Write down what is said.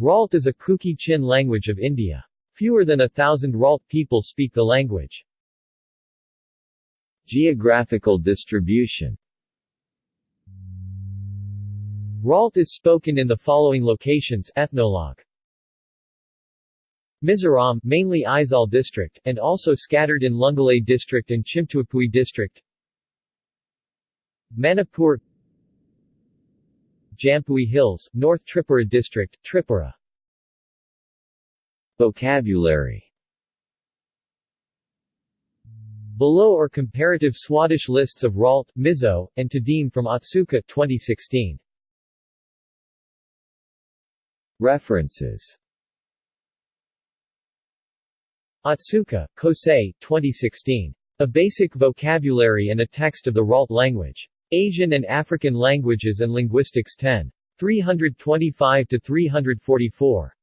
Ralt is a Kuki-Chin language of India. Fewer than a thousand Ralt people speak the language. Geographical distribution Ralt is spoken in the following locations Ethnologue. Mizoram, mainly Aizawl district, and also scattered in Lunglei district and Chimtuapui district. Manipur Jampui Hills, North Tripura district, Tripura. Vocabulary Below are comparative Swadesh lists of Ralt, Mizo, and Tedim from Otsuka 2016. References Otsuka, Kosei, 2016. A Basic Vocabulary and a Text of the Ralt Language. Asian and African Languages and Linguistics 10. 325-344.